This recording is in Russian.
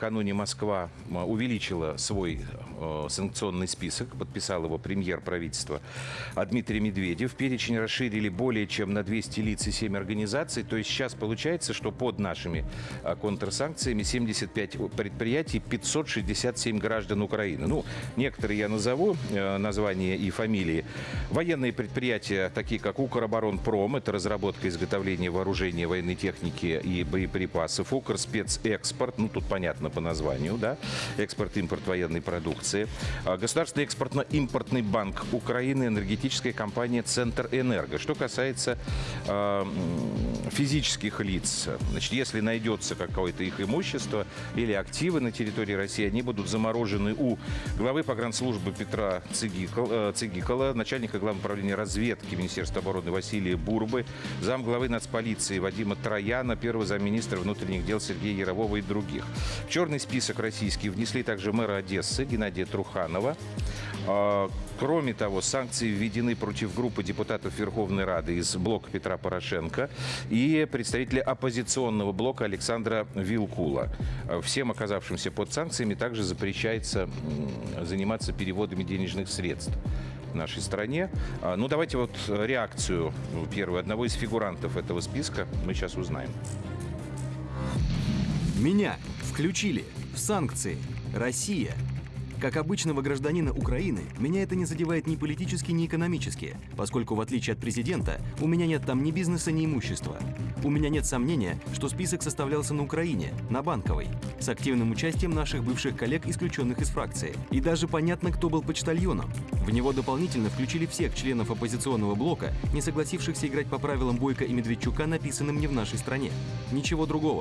накануне Москва увеличила свой э, санкционный список, подписал его премьер правительства Дмитрий Медведев. Перечень расширили более чем на 200 лиц и 7 организаций. То есть сейчас получается, что под нашими а, контрсанкциями 75 предприятий, 567 граждан Украины. Ну, некоторые я назову, э, названия и фамилии. Военные предприятия, такие как Укроборонпром, это разработка и изготовление вооружения, военной техники и боеприпасов. Укрспецэкспорт, ну тут понятно по названию, да, экспорт-импорт военной продукции. А, Государственный экспортно-импортный банк Украины, энергетическая компания Центр Энерго. Что касается э, физических лиц, значит, если найдется какое-то их имущество или активы на территории России, они будут заморожены у главы погранслужбы Петра э, Цигикола, начальника главного управления разведки Министерства обороны Василия Бурбы, замглавы нацполиции Вадима Трояна, первого замминистра внутренних дел Сергея Ярового и других. В черный список российский внесли также мэра Одессы Геннадия Труханова. А, Кроме того, санкции введены против группы депутатов Верховной Рады из блока Петра Порошенко и представителя оппозиционного блока Александра Вилкула. А, Всем оказавшимся под санкциями также запрещается заниматься переводами денежных средств нашей стране. А, Ну, давайте вот реакцию ну, первую одного из фигурантов этого списка мы сейчас узнаем. Меня включили в санкции. Россия. Как обычного гражданина Украины, меня это не задевает ни политически, ни экономически, поскольку, в отличие от президента, у меня нет там ни бизнеса, ни имущества. У меня нет сомнения, что список составлялся на Украине, на Банковой, с активным участием наших бывших коллег, исключенных из фракции. И даже понятно, кто был почтальоном. В него дополнительно включили всех членов оппозиционного блока, не согласившихся играть по правилам Бойко и Медведчука, написанным не в нашей стране. Ничего другого.